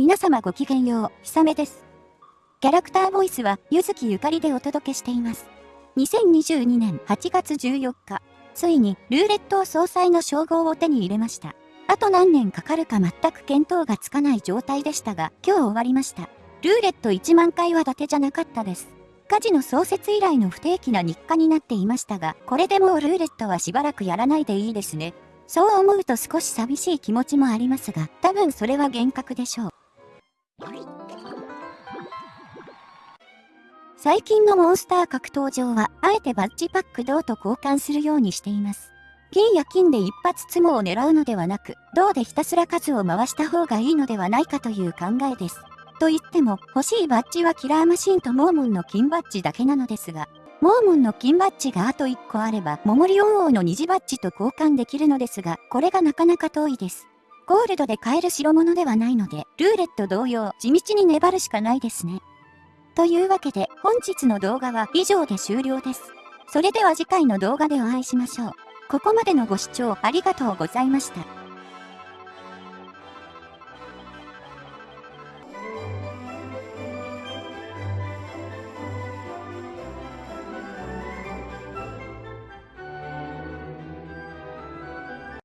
皆様ごきげんよう、ひさめです。キャラクターボイスは、ゆずきゆかりでお届けしています。2022年8月14日、ついに、ルーレット総裁の称号を手に入れました。あと何年かかるか全く見当がつかない状態でしたが、今日終わりました。ルーレット1万回は伊達じゃなかったです。火事の創設以来の不定期な日課になっていましたが、これでもうルーレットはしばらくやらないでいいですね。そう思うと少し寂しい気持ちもありますが、多分それは幻覚でしょう。最近のモンスター格闘場は、あえてバッジパック銅と交換するようにしています。金や金で一発ツモを狙うのではなく、銅でひたすら数を回した方がいいのではないかという考えです。と言っても、欲しいバッジはキラーマシンとモーモンの金バッジだけなのですが、モーモンの金バッジがあと1個あれば、モモリオン王の虹バッジと交換できるのですが、これがなかなか遠いです。ゴールドで買える代物ではないので、ルーレット同様、地道に粘るしかないですね。というわけで、本日の動画は以上で終了です。それでは次回の動画でお会いしましょう。ここまでのご視聴ありがとうございました。